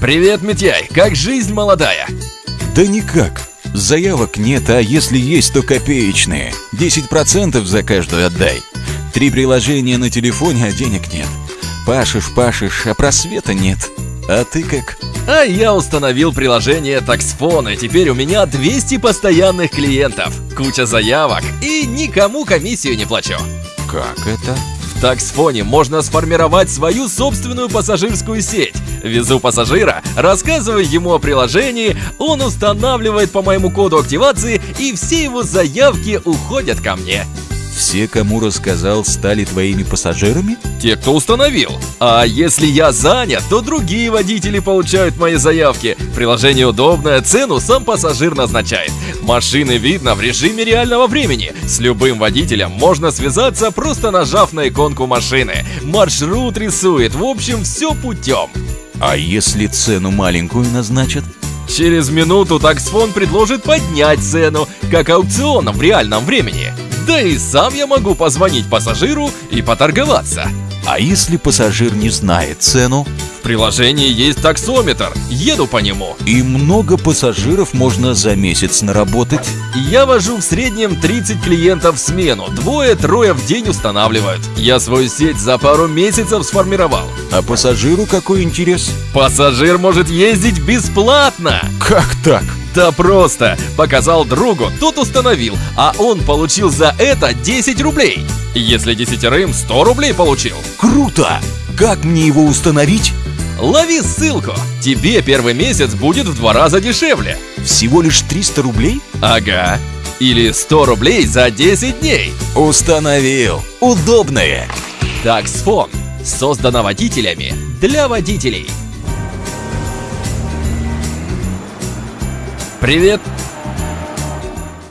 Привет, Митяй, как жизнь молодая? Да никак. Заявок нет, а если есть, то копеечные. 10% за каждую отдай. Три приложения на телефоне, а денег нет. Пашешь, пашешь, а просвета нет. А ты как? А я установил приложение Таксфон, и теперь у меня 200 постоянных клиентов, куча заявок, и никому комиссию не плачу. Как это? В Таксфоне можно сформировать свою собственную пассажирскую сеть. Везу пассажира, рассказываю ему о приложении, он устанавливает по моему коду активации, и все его заявки уходят ко мне. Все, кому рассказал, стали твоими пассажирами? Те, кто установил. А если я занят, то другие водители получают мои заявки. Приложение удобное, цену сам пассажир назначает. Машины видно в режиме реального времени. С любым водителем можно связаться, просто нажав на иконку машины. Маршрут рисует, в общем, все путем. А если цену маленькую назначат? Через минуту таксфон предложит поднять цену, как аукционом в реальном времени. Да и сам я могу позвонить пассажиру и поторговаться. А если пассажир не знает цену? В приложении есть таксометр, еду по нему. И много пассажиров можно за месяц наработать? Я вожу в среднем 30 клиентов в смену, двое-трое в день устанавливают. Я свою сеть за пару месяцев сформировал. А пассажиру какой интерес? Пассажир может ездить бесплатно. Как так? Да просто! Показал другу, тот установил, а он получил за это 10 рублей. Если десятерым, 100 рублей получил. Круто! Как мне его установить? Лови ссылку! Тебе первый месяц будет в два раза дешевле. Всего лишь 300 рублей? Ага. Или 100 рублей за 10 дней. Установил. Удобное. Таксфон. Создано водителями для водителей. Привет,